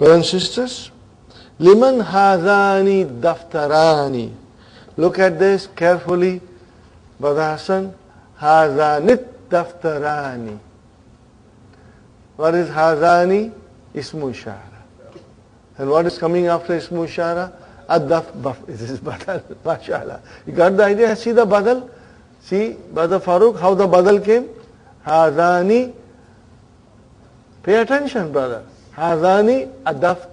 Brothers and sisters, liman hadani daftarani. Look at this carefully, Brother Hassan. Hazanit daftarani. What is hazani? Ismu ishara. And what is coming after ismu ishara? Ad-daf, baf. This is badal, mashallah. You got the idea? See the badal? See, Brother Farooq, how the badal came? Hazani. Pay attention, brother. Hazani adaf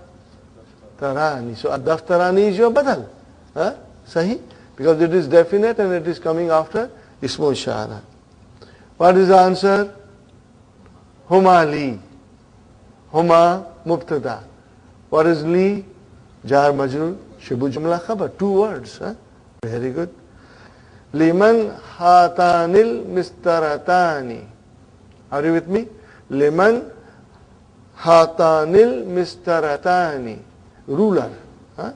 tarani. So adaf tarani is your badal. Huh? Sahi? Because it is definite and it is coming after ismu ishara. What is the answer? Huma li. Huma mubtada. What is li? Jar majrur. Shibu jumla khabar. Two words. Huh? Very good. Liman hatanil mistaratani. Are you with me? Liman hatanil mistaratani. Ruler. Huh?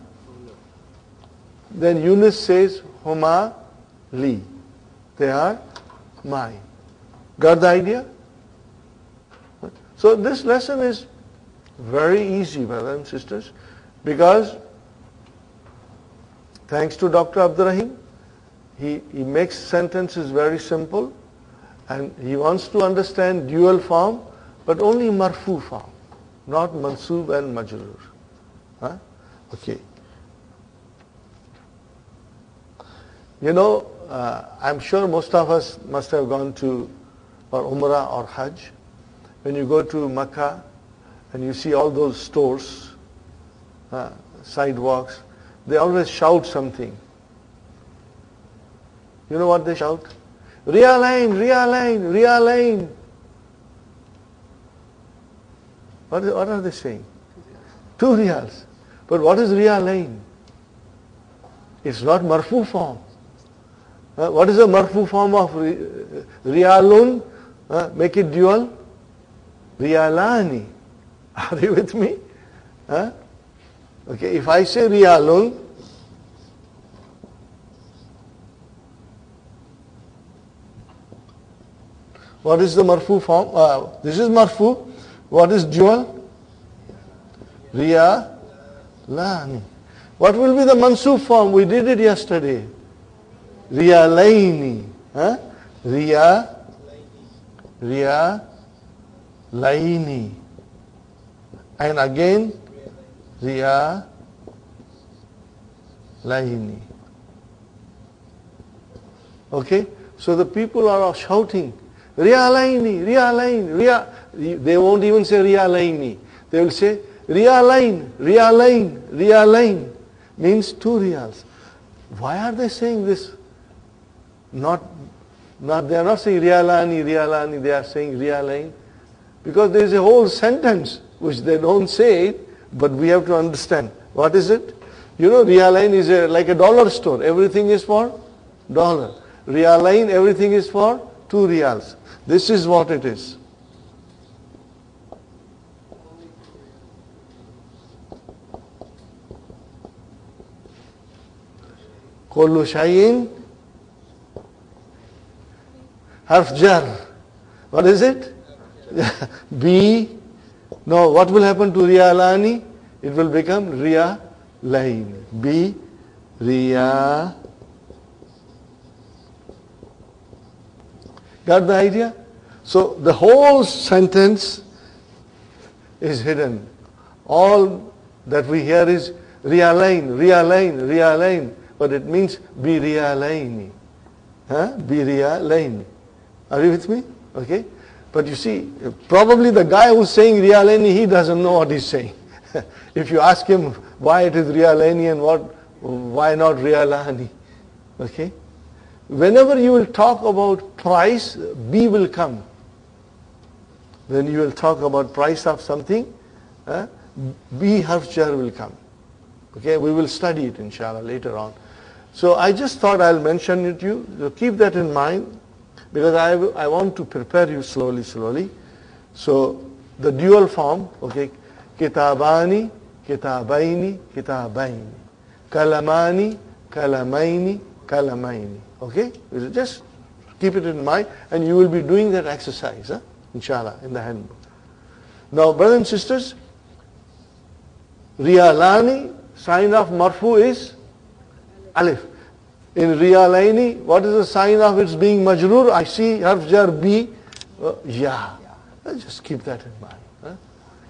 Then Yunus says, Huma li. They are mine. Got the idea? So this lesson is very easy, brothers and sisters, because thanks to Dr. Abdurrahim, he, he makes sentences very simple and he wants to understand dual form, but only marfu form, not mansub and majrur. Huh? Okay. You know, uh, I'm sure most of us must have gone to or Umrah or Hajj. When you go to Mecca and you see all those stores, uh, sidewalks, they always shout something. You know what they shout? Realign, realign, realign. What, are they saying? Two riyals. But what is realign? It's not marfu form. Uh, what is the marfu form of riyalun? Uh, make it dual. Riyalani. Are you with me? Huh? Okay, if I say riyalun, what is the marfu form? Uh, this is marfu. What is dual? Riyalani. What will be the mansub form? We did it yesterday. Riyalaini. Huh? Riya. Riya. Laini. And again, Riya. Laini. Okay? So the people are shouting, Rialaini, Rialain, Ria. They won't even say Rialaini. They will say Rialain, Rialain, Rialain. Means two reals. Why are they saying this? Not, not they are not saying Rialani, Rialani, they are saying Rialain. Because there is a whole sentence which they don't say but we have to understand. What is it? You know, Rialain is a, like a dollar store. Everything is for dollar. Rialain, everything is for two reals. This is what it is. كل شيء حرف جر what is it B no what will happen to Riyalani it will become Riya Lain B Riya Got the idea so the whole sentence is hidden all that we hear is Riyalain Riyalain Riyalain but it means biriyalaini. Huh? Biriyalaini. Are you with me? Okay? But you see, probably the guy who's saying riyalaini, he doesn't know what he's saying. if you ask him why it is riyalaini and what, why not riyalani. Okay? Whenever you will talk about price, B will come. When you will talk about price of something, uh, B harf will come. Okay, we will study it inshallah later on. So I just thought I'll mention it to you. So keep that in mind because I, I want to prepare you slowly, slowly. So the dual form, okay, kitabani, kitabaini, kitabaini, kalamani, kalamaini, kalamaini. Okay, just keep it in mind, and you will be doing that exercise, huh? inshallah, in the handbook. Now, brothers and sisters, Riyalani, sign of marfu is alif. In Riyalaini, what is the sign of its being majrur? I see harf jar B, uh, ya. Just keep that in mind. Huh?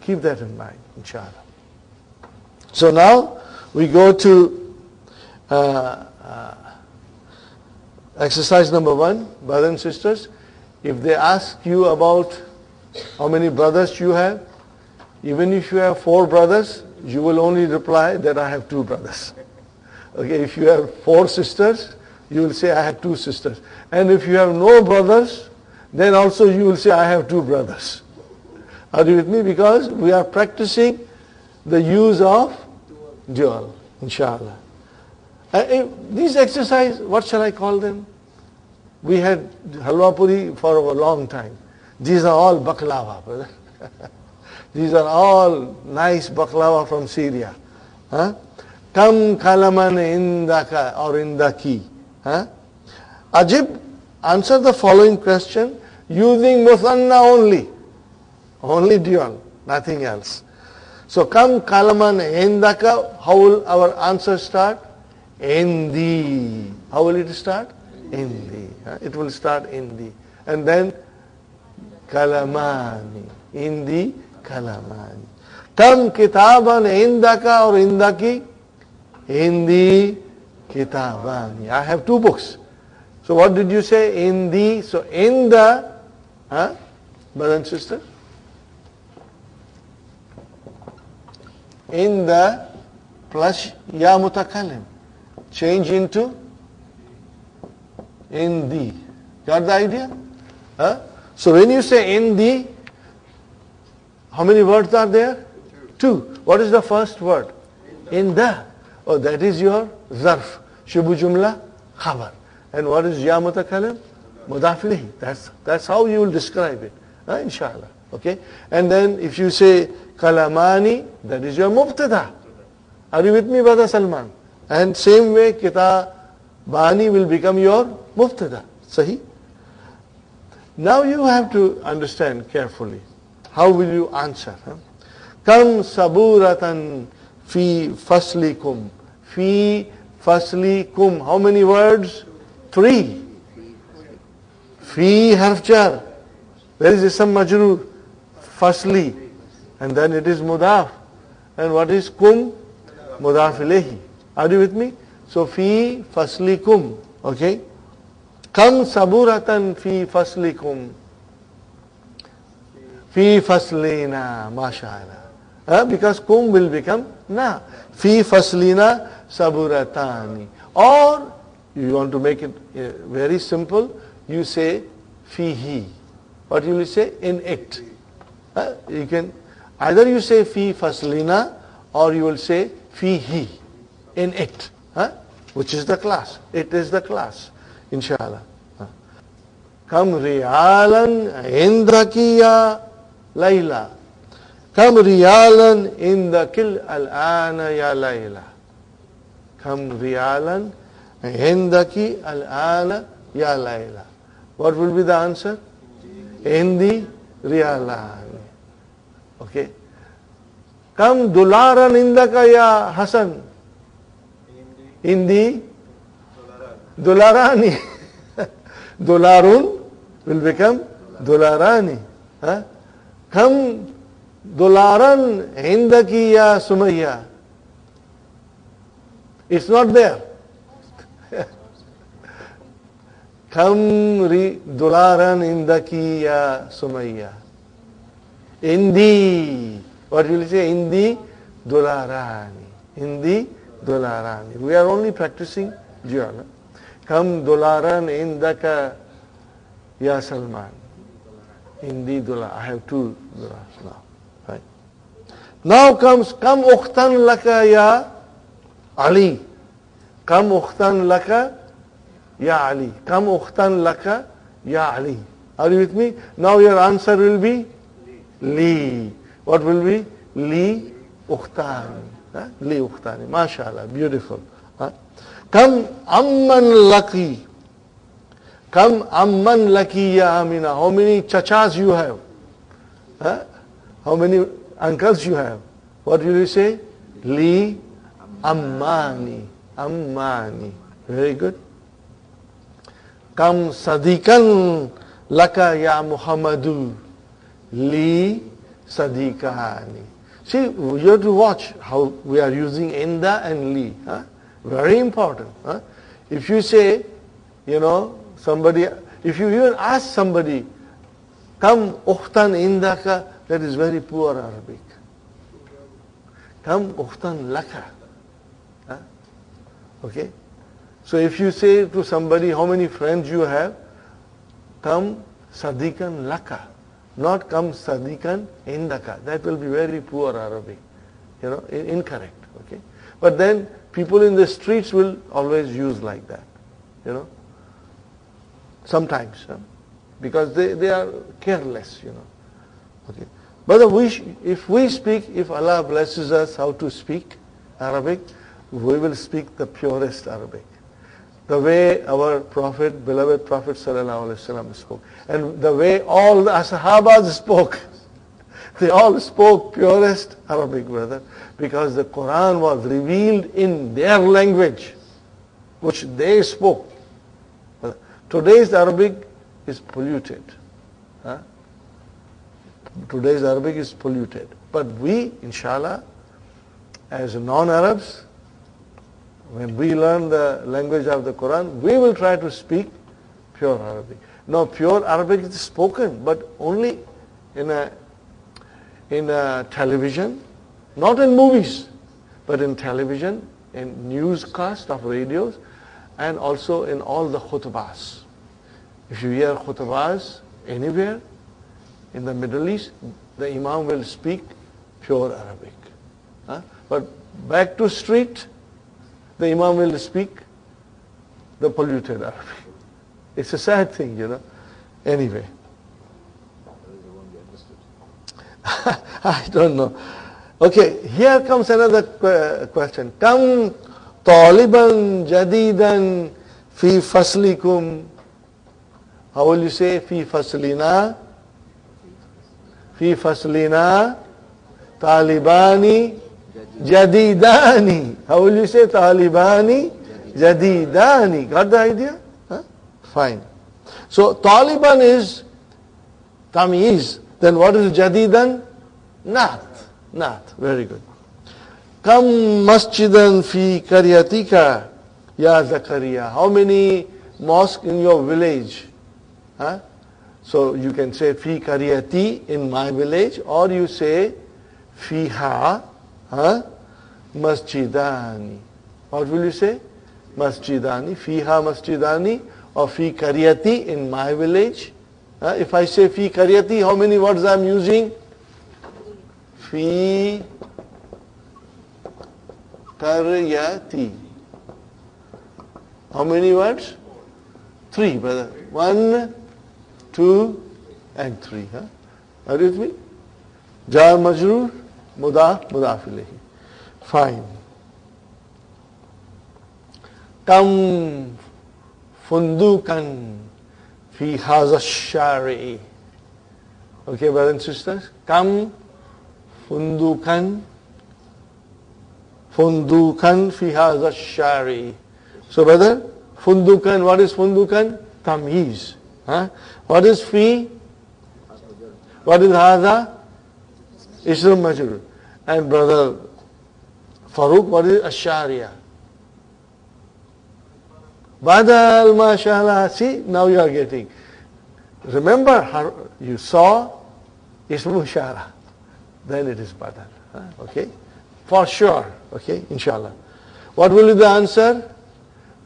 Keep that in mind, inshallah. So now we go to uh, uh, exercise number one, brothers and sisters. If they ask you about how many brothers you have, even if you have four brothers, you will only reply that I have two brothers. Okay, if you have four sisters, you will say I have two sisters. And if you have no brothers, then also you will say I have two brothers. Are you with me? Because we are practicing the use of dual, inshallah. Uh, these exercise, what shall I call them? We had halwa puri for a long time. These are all baklava. These are all nice baklava from Syria. Huh? Kam kalaman indaka or indaki. Huh? Ajib, answer the following question using muthanna only. Only dual, nothing else. So kam kalaman indaka, how will our answer start? Indi. How will it start? Indi. It will start in indi. And then kalamani. Indi kalamani. Kam kitaban indaka or indaki? In Indi kitabani. I have two books. So what did you say? In the, so in the, huh? brother and sister? In the plus ya. Change into in the. Got the idea? Huh? So when you say in the, how many words are there? Two. What is the first word? In the. Oh, that is your zarf. Shubu jumla, khabar. And what is ya mutakalim? Mudaf That's, that's how you will describe it. Uh, inshallah. Okay? And then if you say kalamani, that is your mubtada. Are you with me, Brother Salman? And same way, kitabani will become your mubtada. Sahi? Now you have to understand carefully. How will you answer? Kam saburatan fi faslikum. Fi faslikum. How many words? Three. Fi harfjar. There is some majrur. Fasli. And then it is mudaf. And what is kum? Mudaf ilayhi. Are you with me? So fi faslikum. Okay? Kam saburatan fi faslikum. Fi faslina, mashallah. Uh, because kum will become na. Fi faslina saburatani. Or you want to make it uh, very simple, you say fihi. What you will say? In it. Uh, you can either you say fi faslina or you will say fihi. In it. Which is the class. It is the class. Inshallah. Kam riyalan indrakiya Layla. Kam riyalan in the kill al-ana ya Layla. Kam riyalan indaki al-ana ya Layla. What will be the answer? Indi riyalan. Okay. Kam dularan indaka ya Hasan. Indi Dolarani. Dolarun will become Dolarani. Huh? Dolaran Hindaki ya It's not there. Come Dolaran Indaki ya Sumaya. Indi. What will you say? Indi Dolarani. Indi Dolarani. We are only practicing jhana. Kam dolaran indaka ya Salman. Indi dolar. I have two dolars now. Right. Now comes Kam ukhtan laka ya Ali. Kam ukhtan laka ya Ali. Kam ukhtan laka ya Ali. Are you with me? Now your answer will be Li. What will be? Li Ukhtan. Li Ukhtani. MashaAllah. Beautiful. Kam amman laki. Come amman lakiya amina. How many chachas you have? How many uncles you have? What will you say? Li ammani. Ammani. Very good. Kam sadikan laka ya Muhammadu. Li sadikani. See, you have to watch how we are using inda and li. Very important. Huh? If you say, you know, somebody, if you even ask somebody, come ukhtan indaka, that is very poor Arabic. Come ukhtan laka. Huh? Okay? So if you say to somebody how many friends you have, come sadikan laka, not come sadikan indaka. That will be very poor Arabic, you know, incorrect. Okay, but then people in the streets will always use like that, you know. Sometimes, huh? because they, they are careless, you know. Okay, but we, if we speak, if Allah blesses us how to speak Arabic, we will speak the purest Arabic the way our Prophet, beloved Prophet ﷺ spoke. And the way all the Sahabas spoke. They all spoke purest Arabic, brother, because the Quran was revealed in their language, which they spoke. Today's Arabic is polluted. Huh? Today's Arabic is polluted. But we, inshallah, as non-Arabs, when we learn the language of the Quran, we will try to speak pure Arabic. Now, pure Arabic is spoken, but only in a, in a television, not in movies, but in television, in newscast of radios, and also in all the khutbahs. If you hear khutbahs anywhere in the Middle East, the Imam will speak pure Arabic. Huh? But back to street, the Imam will speak the polluted Arabic. It's a sad thing, you know. Anyway. I don't know. Okay, here comes another question. Kam taliban jadidan fi faslikum. How will you say fi faslina? Fi faslina talibani Jadidani. How will you say Talibani? Jadidani. Got the idea? Huh? Fine. So Taliban is Tamiz. Then what is Jadidan? Not. Not. Very good. Kam masjidan fi karyatika ya Zakaria. How many mosques in your village? Huh? So you can say fi karyati in my village or you say fiha huh? masjidani. What will you say? Masjidani, fiha masjidani, or fi karyati in my village. If I say fi karyati, how many words I am using? Fi karyati. How many words? Three, brother. One, two, and three. Huh? Are you with me? Jar majrur, mudaf, mudaf. Fine. Kam fundukan fi haza. Okay, brothers and sisters? Kam fundukan fundukan fi haza shari. So, brother, fundukan, what is fundukan? Tamiz. Huh? What is fi? What is haza? Islam majrur. And brother Farooq, what is Asharia? Badal, mashallah. See, now you are getting. Remember, how you saw Ismu Shara. Then it is Badal. Okay? For sure. Okay? Inshallah. What will be the answer?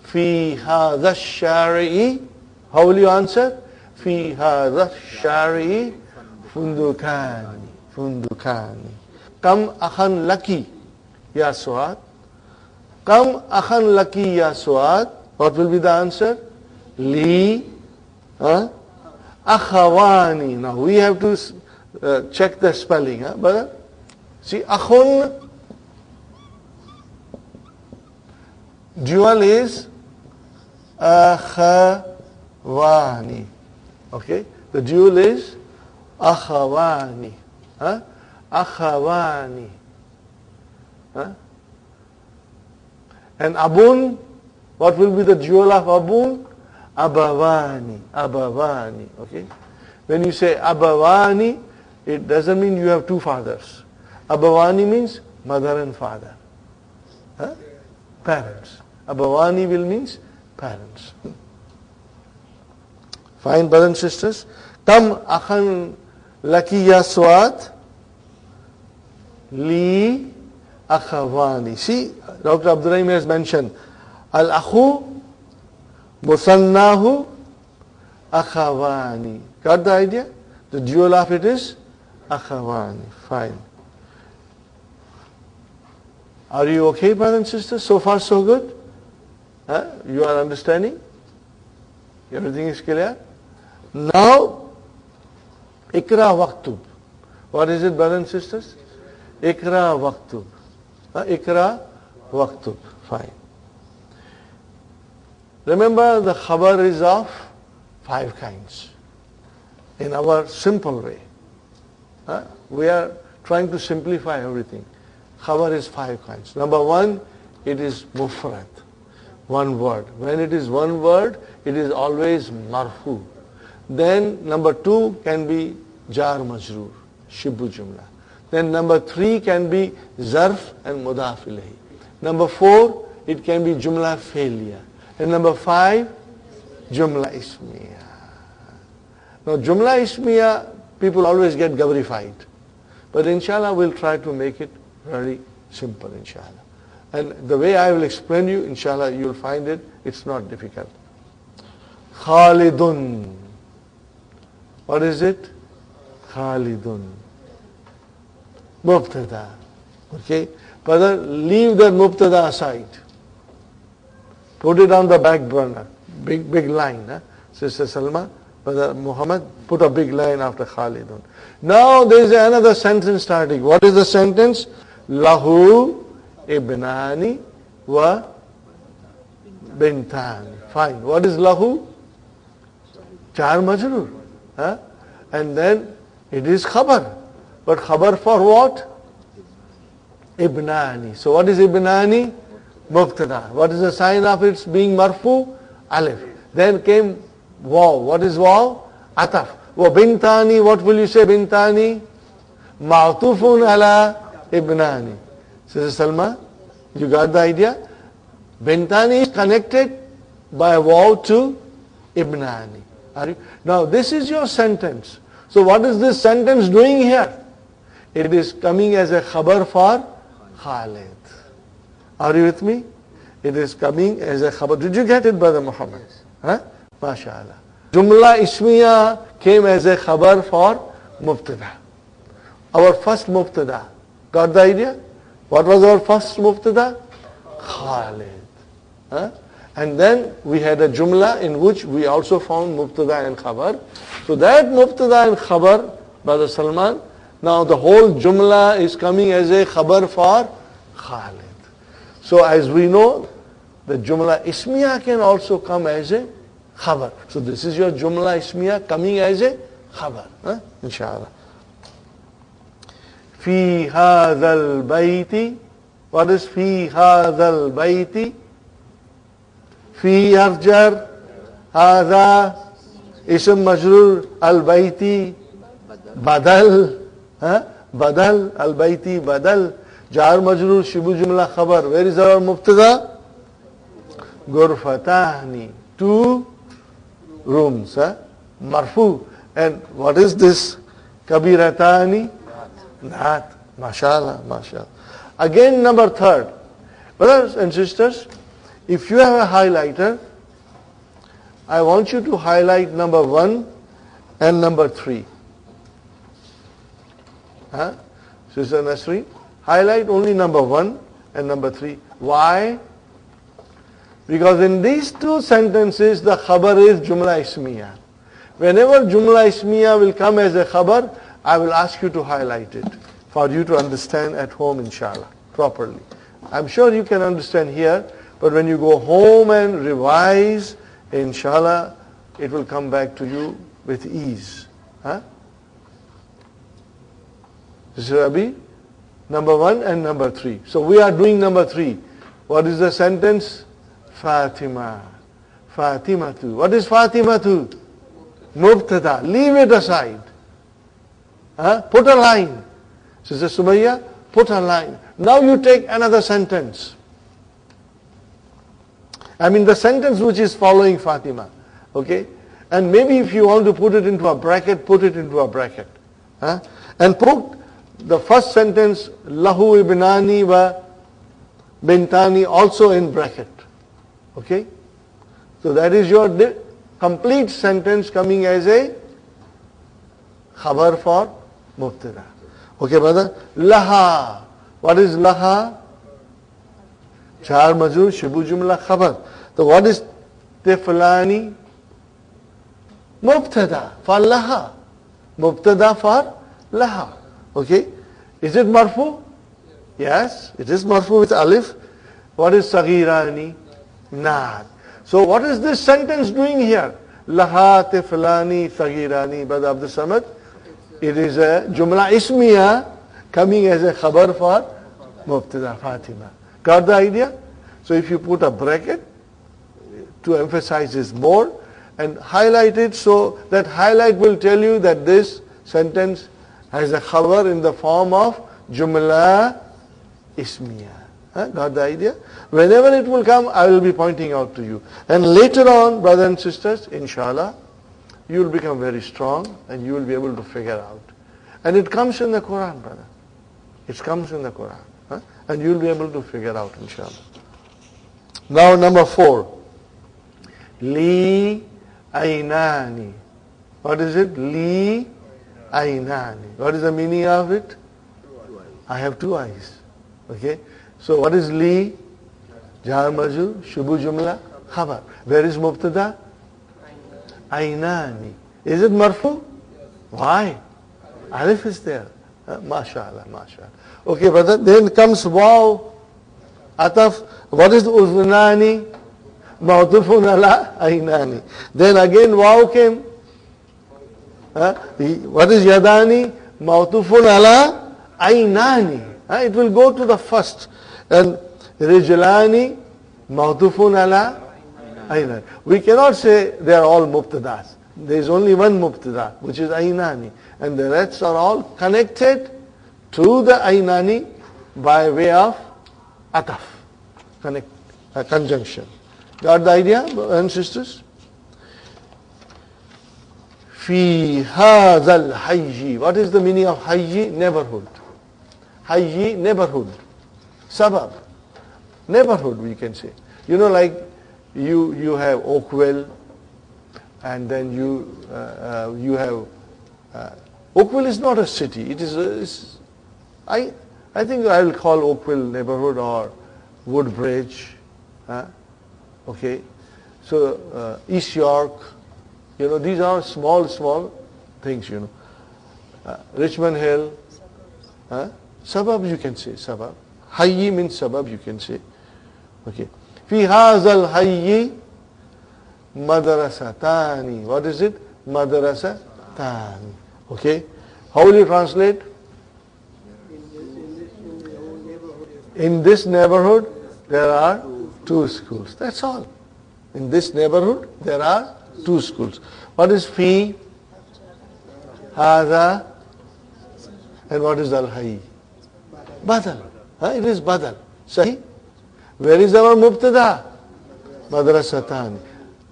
Fi hadha shari'i. How will you answer? Fi hadha shari'i fundukani. Fundukani. Kam akhan laki. Ya Suad. Kam akhan laki ya Suad. What will be the answer? Li. Huh? Now we have to uh, check the spelling. Huh? But see, akhun. Dual is akhawani. Okay? The dual is akhawani. Huh? Akhawani. Huh? And abun, what will be the dual of abun? Abavani, abavani, okay? When you say abavani, it doesn't mean you have two fathers. Abhavani means mother and father. Huh? Parents. Abhavani will means parents. Fine, brothers and sisters. Kam akhan lakiya swat li akhavani. See, Dr. Abdurrahim has mentioned al-akhu musannahu akhavani. Got the idea? The dual of it is akhavani. Fine. Are you okay, brothers and sisters? So far, so good? Huh? You are understanding? Everything is clear? Now, ikra waqtub. What is it, brothers and sisters? Ikra waqtub. Huh? Ikra waqtub. Fine. Remember, the khabar is of five kinds. In our simple way. Huh? We are trying to simplify everything. Khabar is five kinds. Number one, it is mufrad, one word. When it is one word, it is always marfu. Then number two can be jar majroor, shibu jumla. Then number three can be zarf and mudaf ilahi. Number four, it can be jumla fi'liya. And number five, jumla ismiya. Now jumla ismiya, people always get gavrified. But inshallah, we'll try to make it very simple, inshallah. And the way I will explain you, inshallah, you'll find it, it's not difficult. Khalidun. What is it? Khalidun. Mubtada. Okay? Brother, leave that mubtada aside. Put it on the back burner. Big, big line. Huh? Sister Salma, Brother uh, Muhammad, put a big line after Khalidun. Now there is another sentence starting. What is the sentence? Lahu ibnani wa bintani. Fine. What is lahu? Jar majrur. Huh? And then it is khabar. But khabar for what? Ibnani. So what is ibnani? Mubtada. What is the sign of its being marfu? Alif. Then came waw. What is waw? Ataf. Wa bintani, what will you say bintani? Ma'tufun ala ibnani. Sister Salma, you got the idea? Bintani is connected by a waw to ibnani. Are you? Now this is your sentence. So what is this sentence doing here? It is coming as a khabar for Khalid. Are you with me? It is coming as a khabar. Did you get it, Brother Muhammad? Huh? MashaAllah. Jumla Ismiya came as a khabar for Mubtada. Our first Mubtada. Got the idea? What was our first Mubtada? Khalid. Huh? And then we had a Jumla in which we also found Mubtada and Khabar. So that Mubtada and Khabar, Brother Salman, now the whole Jumla is coming as a Khabar for Khalid. So as we know, the Jumla Ismiya can also come as a Khabar. So this is your Jumla Ismiya coming as a Khabar. Huh? Inshallah. في هذا البيت What is في هذا البيت في يرجر هذا اسم مجرور البيت بدل ها بدل البيت بدل جار مجرور شبه جملة خبر where is our مبتدا غرفتان two rooms huh? marfu and what is this kabiratani That, mashallah, mashallah. Again, number third. Brothers and sisters, if you have a highlighter, I want you to highlight number one and number three. Huh? Sister Nasri, highlight only number one and number three. Why? Because in these two sentences, the khabar is Jumla Ismiya. Whenever Jumla Ismiya will come as a khabar, I will ask you to highlight it for you to understand at home, inshallah, properly. I'm sure you can understand here, but when you go home and revise, inshallah, it will come back to you with ease. Huh? This is number one and number three. So we are doing number three. What is the sentence? Fatima. Fatima tu. What is Fatima tu? Mubtada. Leave it aside. Huh? Put a line. Sister Sumayya, put a line. Now you take another sentence. I mean the sentence which is following Fatima. Okay? And maybe if you want to put it into a bracket, put it into a bracket. Huh? And put the first sentence, Lahu ibnani wa bintani also in bracket. Okay? So that is your complete sentence coming as a khabar for mubtada. Okay, brother? Laha. What is laha? Jar majur shibu jumla khabar. So what is tiflani? Mubtada for laha. Mubtada for laha. Okay? Is it marfu? Yes, it is marfu with alif. What is sagirani? Naat. So what is this sentence doing here? Laha tiflani sagirani. Brother Abdul Samad? It is a jumla ismiya coming as a khabar for mubtada Fatima. Got the idea? So if you put a bracket to emphasize this more and highlight it so that highlight will tell you that this sentence has a khabar in the form of jumla ismiya. Huh? Got the idea? Whenever it will come, I will be pointing out to you. And later on, brothers and sisters, inshallah, you will become very strong and you will be able to figure out. And it comes in the Quran, brother. It comes in the Quran. Huh? And you will be able to figure out, inshallah. Now number four. Li ainani. What is it? Li ainani. What is the meaning of it? I have two eyes. Okay? So what is li? Jar shubu jumla, khabar. Where is mubtada? Ainani. Is it marfu? Why? Alif is there. Uh, mashallah, mashallah. Okay, brother. Then comes waw. Ataf. What is uznani? Ma'tufun ala ainani. Then again waw came. Uh, what is yadani? Ma'tufun ala ainani. Uh, it will go to the first. And ma'tufun ala ainani. We cannot say they are all mubtadas. There is only one mubtada, which is ainani. And the rest are all connected to the ainani by way of ataf. Connect, a conjunction. Got the idea, brothers and sisters? Fi hazal hayyi. What is the meaning of hayyi? Neighborhood. Hayyi, neighborhood. Sabab. Neighborhood, we can say. You know, like you, you have Oakville, and then you, uh, uh, you have, uh, Oakville is not a city. It is, a, I, I think I will call Oakville neighborhood or Woodbridge. Huh? Okay. So uh, East York, you know, these are small, small things, you know. Uh, Richmond Hill, huh? suburb you can say, suburb. Hayyi means suburb you can say. Okay. في هذا الحي madrasatani. What is it? Madrasatani. Okay. How will you translate? In this neighborhood, there are two schools. That's all. In this neighborhood, there are two schools. What is fi? Hada. And what is al-hayy? Badal. Huh? It is badal. Sahi? Where is our mubtada? Madrasatan.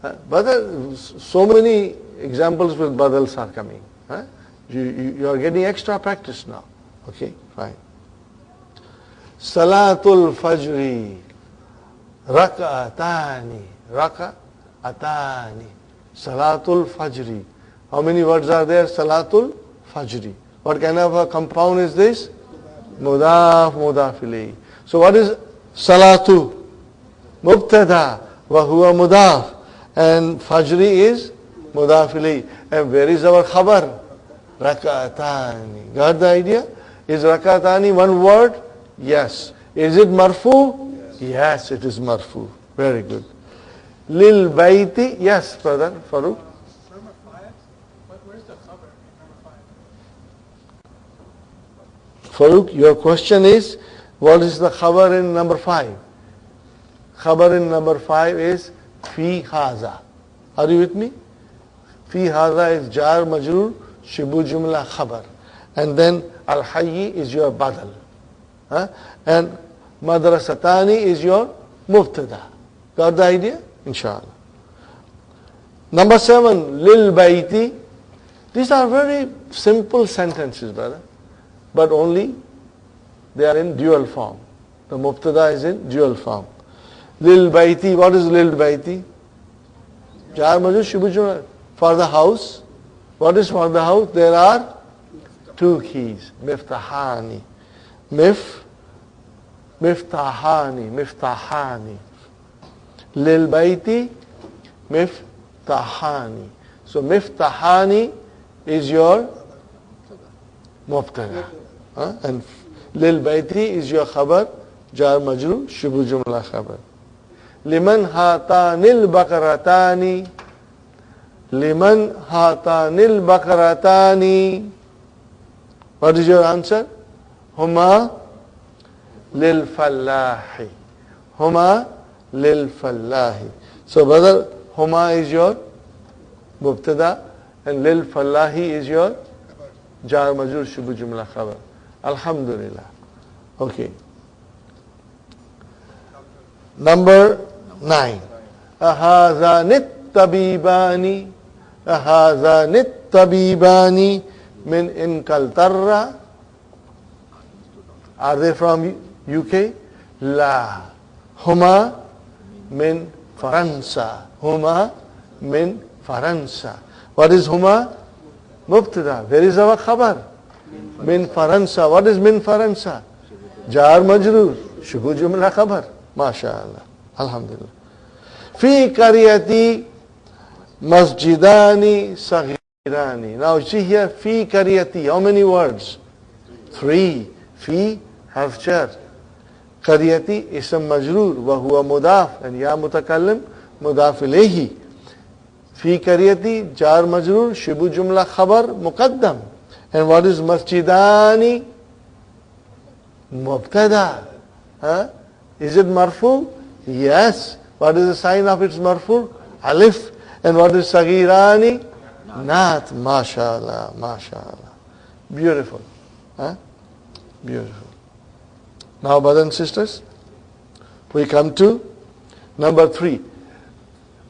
Uh, badal, so many examples with badals are coming. Huh? You, you, you are getting extra practice now. Okay, fine. Salatul Fajri. Raka'atani. Raka'atani. Salatul Fajri. How many words are there? Salatul Fajri. What kind of a compound is this? Mudaf, mudafili. So what is Salatu? Mubtada. Wa huwa mudaf. And Fajri is mudafili. And where is our khabar? Rakatani. Got the idea? Is rakatani one word? Yes. Is it marfu? Yes, yes it is marfu. Very good. Lil baiti. Yes, brother. Farooq. Farooq, your question is, what is the khabar in number five? Khabar in number five is fi haza. Are you with me? Fi haza is jar majrur, shibu jumla khabar. And then al hayyi is your badal. Huh? And madrasatani is your mubtada. Got the idea? Inshallah. Number seven, lil baiti. These are very simple sentences, brother. But only they are in dual form. The mubtada is in dual form. Lil baiti, what is lil baiti? Jar For the house. What is for the house? There are two keys. Miftahani. Mif, miftahani, miftahani. Lil baiti, miftahani. So miftahani is your mubtada. Huh? And lil baiti is your khabar, jar majru, shubu jumla khabar. Liman hatanil bakaratani. Liman hatanil bakaratani. What is your answer? Huma lil fallahi. Huma lil fallahi. So brother, huma is your mubtada and lil fallahi is your jar majur shubu jumla khabar. Alhamdulillah. Okay. Number nine. Ahazanit tabibani. Ahazanit tabibani min in Kaltarra. Are they from UK? La. Huma min Faransa. Huma min Faransa. What is Huma? Mubtada. Where is our khabar? Minfaransa. What is minfaransa? Jar Majrur. Shugu Jumla Khabar. MashaAllah. Alhamdulillah. Fi kariati Masjidani Saghirani. Now see here, Fi kariati. How many words? Three. Fi Hafchar. kariati Isam Majrur. Wahua Mudaf. And Ya Mutakallim Mudaf Ilehi. في كريتي جار مجرور شبه khabar mukaddam. And what is masjidani? Mubtada. Huh? Is it marfu? Yes. What is the sign of its marfu? Alif. And what is sagirani? Not. MashaAllah, MashaAllah. Beautiful. Huh? Beautiful. Now, brothers and sisters, we come to number three.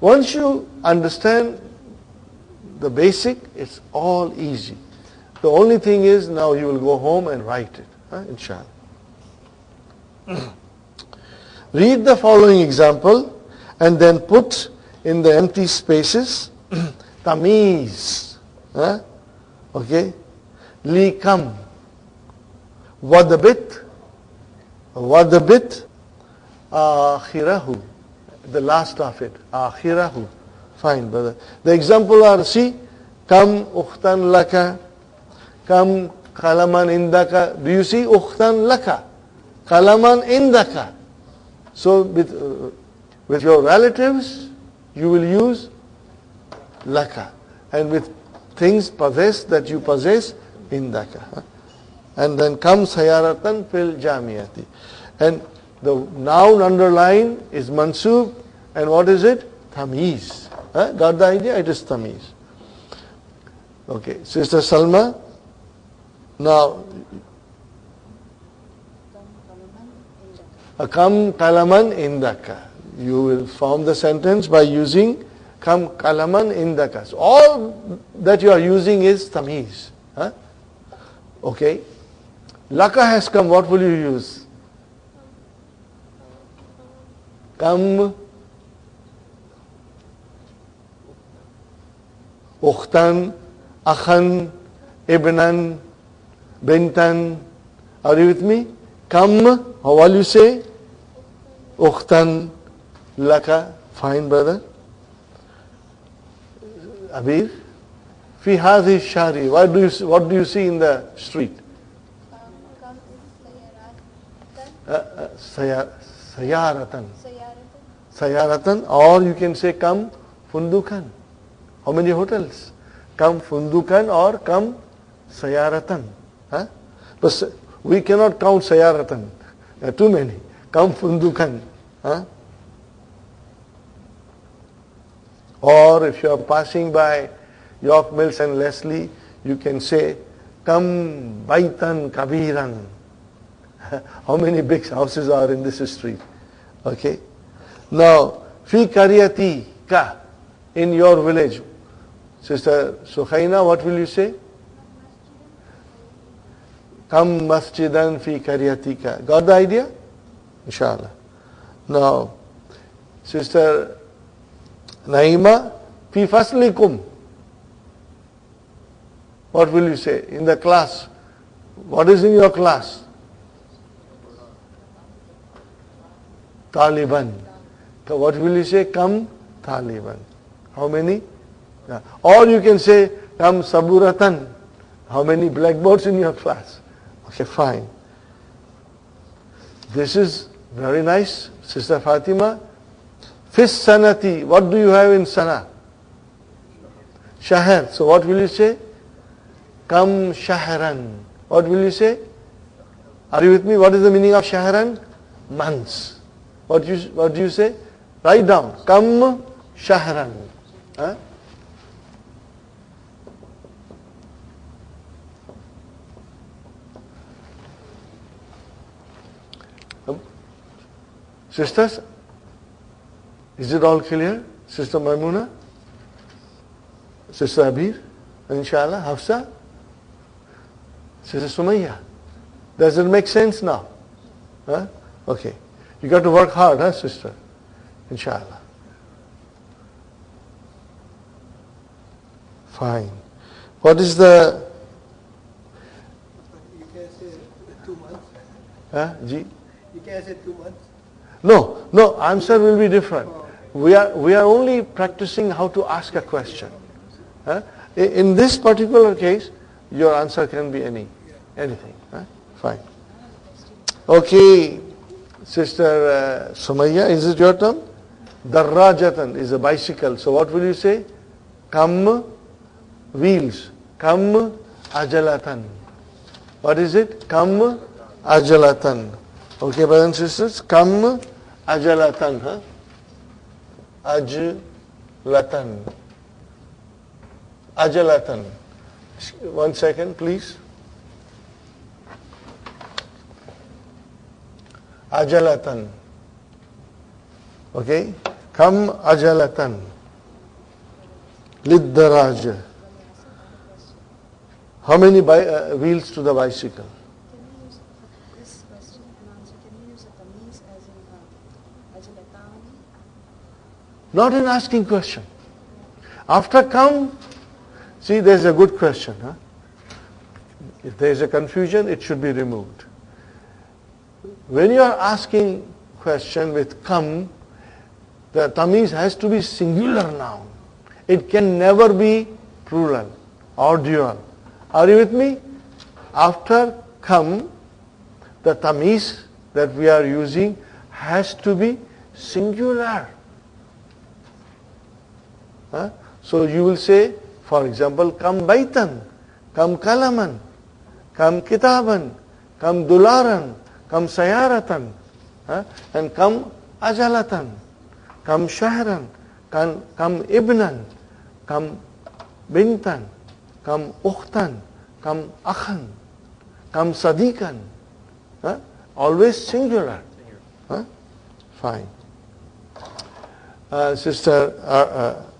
Once you understand the basic, it's all easy. The only thing is now you will go home and write it, huh? inshallah. Read the following example and then put in the empty spaces tamiz. Huh? Okay? Likam. Wadabit. Wadabit. Akhirahu the last of it. Akhirahu. Fine, brother. The example are, see, kam ukhtan laka, kam kalaman indaka. Do you see ukhtan laka? Kalaman indaka. So with, uh, with your relatives, you will use laka. And with things possessed that you possess, indaka. And then kam sayaratan fil jamiyati. And the noun underline is mansub and what is it? Tamiz. Huh? Got the idea? It is tamiz. Okay, Sister Salma. Now, Kam kalaman indaka. You will form the sentence by using kam kalaman indaka. So all that you are using is tamiz. Huh? Okay. Laka has come. What will you use? Kam Ukhtan, Akhan, Ibnan, Bintan. Are you with me? Kam, how will you say? Ukhtan, Laka. Fine, brother. Abir. Fi hadhi shari. What do you what do you see in the street? Uh, uh, sayaratan. Sayaratan or you can say come fundukan. How many hotels? Come fundukan or come sayaratan. Huh? But we cannot count Sayaratan. There are too many. Count Fundukan. Huh? Or if you are passing by York Mills and Leslie, you can say, Kam Baitan Kabiran. How many big houses are in this street? Okay. Now, Fi Karyati Ka, in your village. Sister Sukhaina, what will you say? Kam masjidan fi karyatika. Got the idea? Inshallah. Now, Sister Naima, fi faslikum. What will you say? In the class. What is in your class? Taliban. So what will you say? Come Taliban. How many? Yeah. Or you can say, come Saburatan. How many blackboards in your class? Okay, fine. This is very nice, Sister Fatima. Fis sanati. What do you have in sana? Shahar. So what will you say? Kam shahran. What will you say? Are you with me? What is the meaning of shahran? Months. What you, what do you say? Write down. Kam shahran. Huh? Sisters, is it all clear? Sister Maimuna? Sister Abir? Inshallah, Hafsa? Sister Sumayya? Does it make sense now? Huh? Okay. You got to work hard, huh, sister? Inshallah. Fine. What is the... You can say two months. Huh, Ji? You can say two months. No, no, answer will be different. We are, we are only practicing how to ask a question. In this particular case, your answer can be any, anything. Fine. Okay, Sister uh, Sumaya, is it your turn? Darrajatan is a bicycle. So what will you say? Kam wheels. Kam ajalatan. What is it? Kam ajalatan. Okay, brothers and sisters, kam ajalatan. Huh? Ajlatan. Ajalatan. One second, please. Ajalatan. Okay? Kam ajalatan. Liddaraj. How many uh, wheels to the bicycle? Can we use for this question and answer? Can we use a tameez as in uh, ajalatani? Not in asking question. After come, see there's a good question. Huh? If there is a confusion, it should be removed. When you are asking question with come, the tamiz has to be singular noun. It can never be plural or dual. Are you with me? After come, the tamiz that we are using has to be singular. Huh? So you will say, for example, kam baitan, kam kalaman, kam kitaban, kam dularan, kam sayaratan, huh? and kam ajalatan, kam shahran, kam, kam ibnan, kam bintan, kam ukhtan, kam akhan, kam sadikan. Huh? Always singular. Huh? Fine. Uh, Sister uh, uh,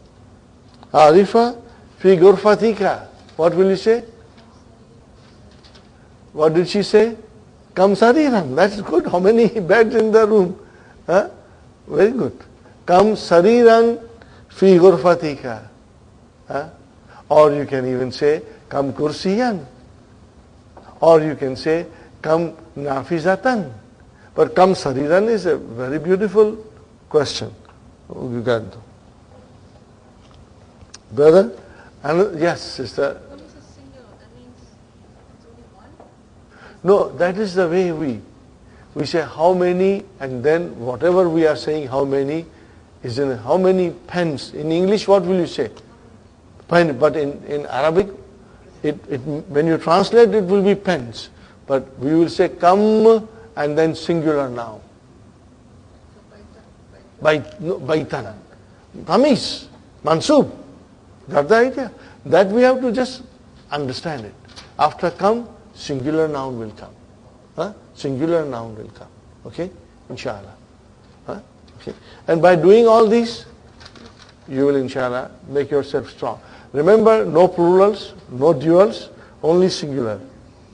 Arifa, fi gurfatika. What will you say? What did she say? Kam sariran. That's good. How many beds in the room? Huh? Very good. Kam sariran fi gurfatika. Huh? Or you can even say, Kam kursiyan. Or you can say, Kam nafizatan. But Kam sariran is a very beautiful question. You got. Brother? And yes, sister. No, that is the way we we say how many and then whatever we are saying how many is in how many pens. In English what will you say? Pen, but in, in Arabic it, it when you translate it will be pens. But we will say come and then singular now. So by the, by Bait, no, baitan. Tamiz. Mansub. Got the idea? That we have to just understand it. After come, singular noun will come. Huh? Singular noun will come. Okay? Inshallah. Huh? Okay? And by doing all these, you will inshallah make yourself strong. Remember, no plurals, no duals, only singular.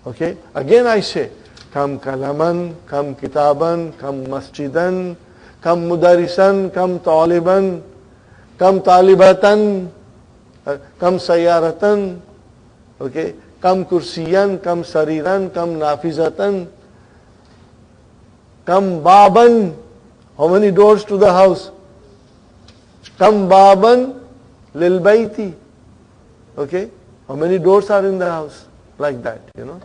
Okay? Again I say, kam kalaman, kam kitaban, kam masjidan, kam mudarisan, kam taliban, kam talibatan, Uh, kam sayaratan, okay? Kam kursiyan, kam sariran, kam nafizatan, kam baban. How many doors to the house? Kam baban lil bayti. Okay? How many doors are in the house? Like that, you know.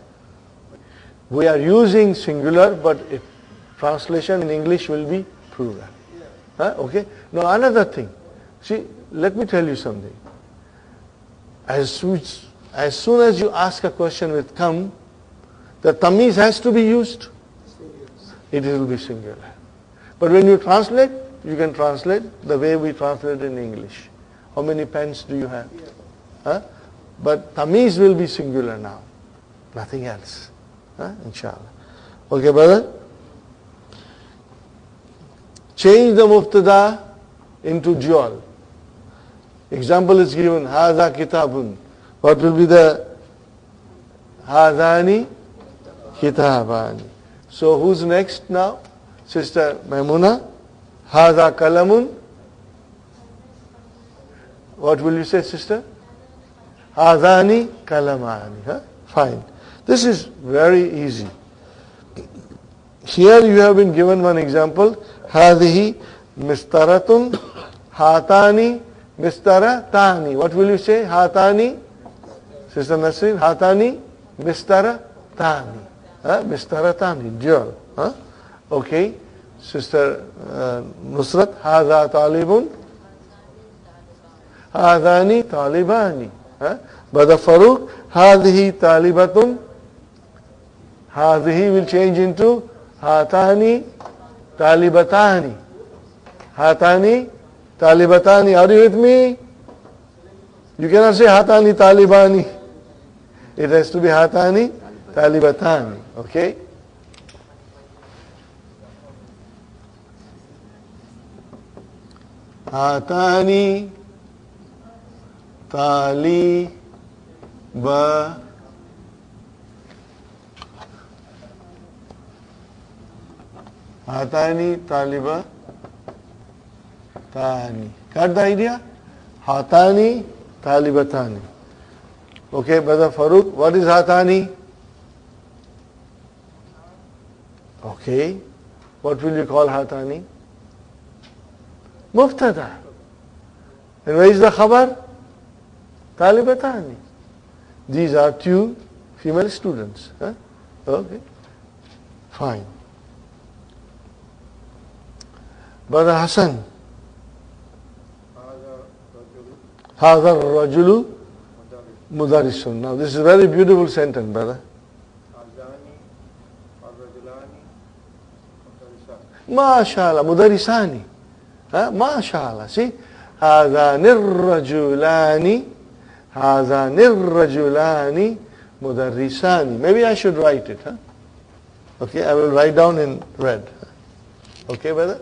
We are using singular, but translation in English will be plural. Okay? Now another thing. See, let me tell you something. As, soon- as soon as you ask a question with come, the tamiz has to be used. It will be singular. But when you translate, you can translate the way we translate in English. How many pens do you have? Huh? But tamiz will be singular now. Nothing else. Huh? Inshallah. Okay, brother? Change the mubtada into dual. Example is given, Haza Kitabun. What will be the Hazani? Kitabani. So who's next now? Sister Maimuna? Haza Kalamun? What will you say, sister? Hazani Kalamani. Huh? Fine. This is very easy. Here you have been given one example. Hadihi mistaratun hatani Mistara tani. What will you say? Hatani? Sister Nasir, hatani? mistara tani. Huh? Bistara tani, dual. Huh? Okay. Sister uh, Nusrat, hadha talibun? Hadani talibani. Brother Farooq, hadhi talibatun? Hadhi will change into hatani talibatani. Hatani Talibatani, are you with me? You cannot say Hatani Talibani. It has to be Hatani Talibatani. Okay? Hatani Taliba Hatani Taliba tani. Got the idea? Hatani talibatani. Okay, brother Farooq, what is hatani? Okay. What will you call hatani? Mubtada. And where is the khabar? Talibatani. These are two female students. Huh? Okay. Fine. Brother Hassan. هذا الرجل مدرس. Now this is a very beautiful sentence, brother. ما شاء الله مدرسان ها ما شاء الله see هذان الرجلان هذان الرجلان مدرسان maybe I should write it huh? okay I will write down in red okay brother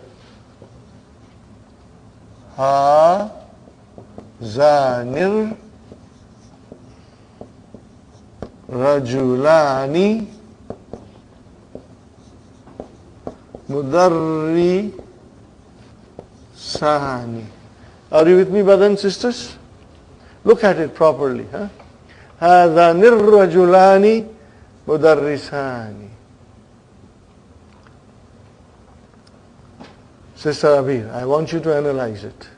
هذان الرجلان مدرسان Are you with me brothers and sisters? Look at it properly. Huh? هذان الرجلان مدرسان Sister Abir, I want you to analyze it.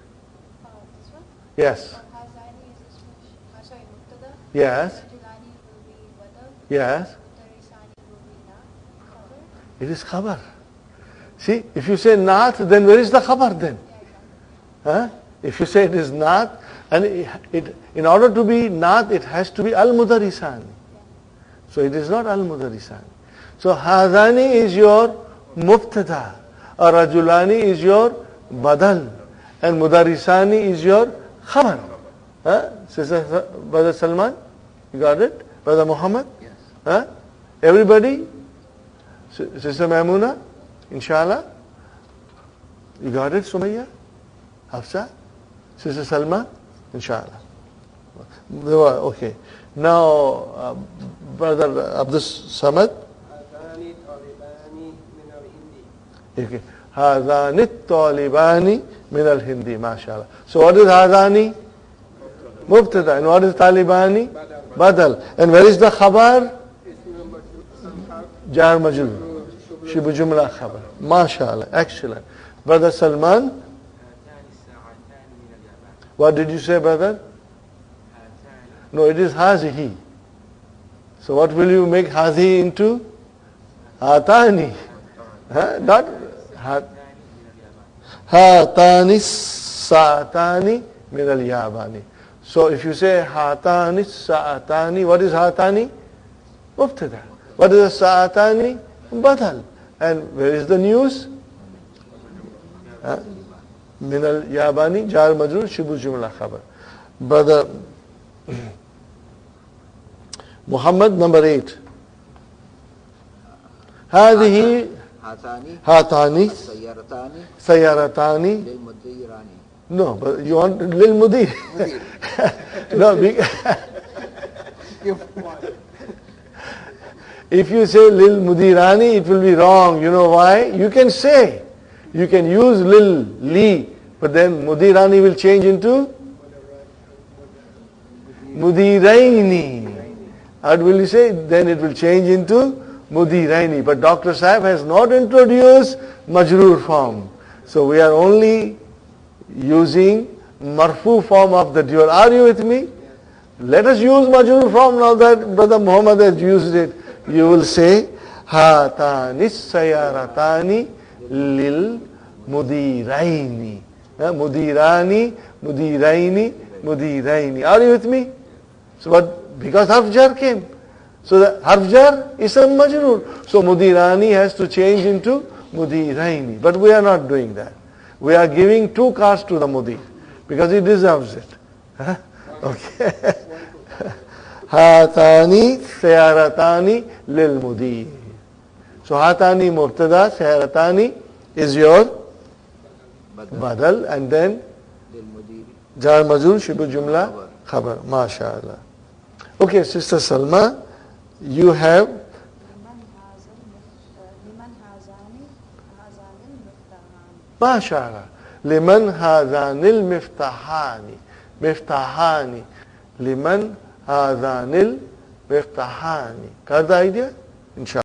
Yes. Hazani. Yes. Yes. It is khabar. See, if you say not, then where is the khabar then? Huh? If you say it is not, and it, it, in order to be not, it has to be al-mudarisan. So it is not al-mudarisan. So hadani is your mubtada. Rajulani is your badal. And mudarisani is your Khabar. Huh? Sister, Brother Salman, you got it? Brother Muhammad? Yes. Huh? Everybody? Sister Maimuna? Inshallah? You got it, Sumayya? Hafsa? Sister Salma? Inshallah. They were- Okay. Now, uh, Brother Abdus Samad? Okay. Hazani Talibani min al Hindi, mashallah. So what is Hazani? Mubtada. And what is Talibani? Badal. And where is the khabar? Jar majrur. Shibu Jumla khabar. Mashallah. Excellent. Brother Salman? What did you say, brother? No, it is Hazihi. So what will you make Hazi into? Atani. Not هات- من اليابان هاتان الساعتان من اليابان. So if you say هاتان الساعتان, what is هاتاني? مبتدا. What is الساعتان? بدل. And where is the news? ها؟ من الياباني جار مجرور شبه جملة خبر. Brother Muhammad number eight. هذه Hatani. Hatani. Sayaratani. Sayaratani. No, but you want Lil Lilmudir. no, if you say Lil Mudirani, it will be wrong. You know why? You can say. You can use Lil, Li, but then Mudirani will change into Mudiraini. And will you say? Then it will change into mudiraini. But Dr. Saab has not introduced majroor form. So we are only using marfu form of the dual. Are you with me? Let us use majroor form now that Brother Muhammad has used it. You will say, Hatani sayaratani lil mudiraini. Mudirani, mudiraini, mudiraini. Are you with me? So but because harf jar came. So the harfjar is a majrur. So mudirani has to change into mudiraini. But we are not doing that. We are giving two cars to the mudir because he deserves it. Huh? Okay. Hatani sayaratani lil mudir. So hatani mubtada sayaratani is your badal and then jar majur shibu jumla khabar. MashaAllah. Okay, Sister Salma you have لمن هذا المف- آه، لمن هذان هذان المفتاحان MashaAllah. لمن هذان المفتاحان مفتاحان لمن هذان المفتاحان got the idea? Inshallah.